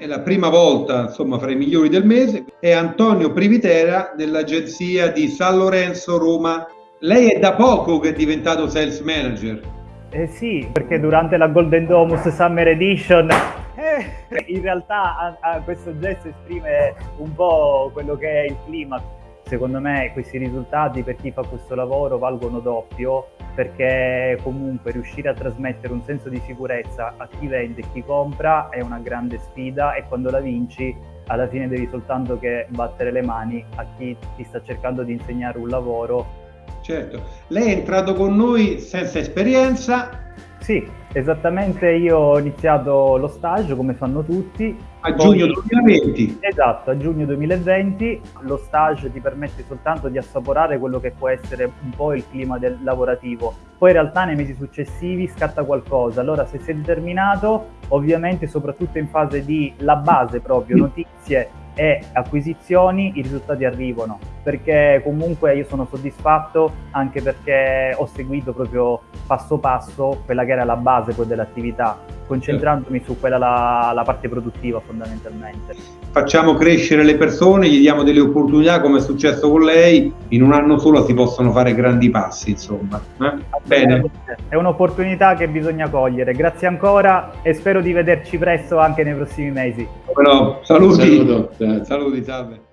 è la prima volta insomma fra i migliori del mese, è Antonio Privitera dell'agenzia di San Lorenzo Roma. Lei è da poco che è diventato sales manager. Eh sì, perché durante la Golden Domus Summer Edition eh, in realtà a, a questo gesto esprime un po' quello che è il clima. Secondo me questi risultati per chi fa questo lavoro valgono doppio perché comunque riuscire a trasmettere un senso di sicurezza a chi vende e chi compra è una grande sfida e quando la vinci alla fine devi soltanto che battere le mani a chi ti sta cercando di insegnare un lavoro. Certo, lei è entrato con noi senza esperienza, sì, esattamente io ho iniziato lo stage come fanno tutti. A poi, giugno 2020? Esatto, a giugno 2020 lo stage ti permette soltanto di assaporare quello che può essere un po' il clima del lavorativo. Poi in realtà nei mesi successivi scatta qualcosa. Allora se sei determinato, ovviamente soprattutto in fase di la base proprio, notizie e acquisizioni i risultati arrivano perché comunque io sono soddisfatto anche perché ho seguito proprio passo passo quella che era la base poi dell'attività concentrandomi su quella la, la parte produttiva fondamentalmente. Facciamo crescere le persone, gli diamo delle opportunità come è successo con lei, in un anno solo si possono fare grandi passi insomma. Eh? Bene. È un'opportunità che bisogna cogliere, grazie ancora e spero di vederci presto anche nei prossimi mesi. Bueno, saluti. Saluto. Saluti, salve.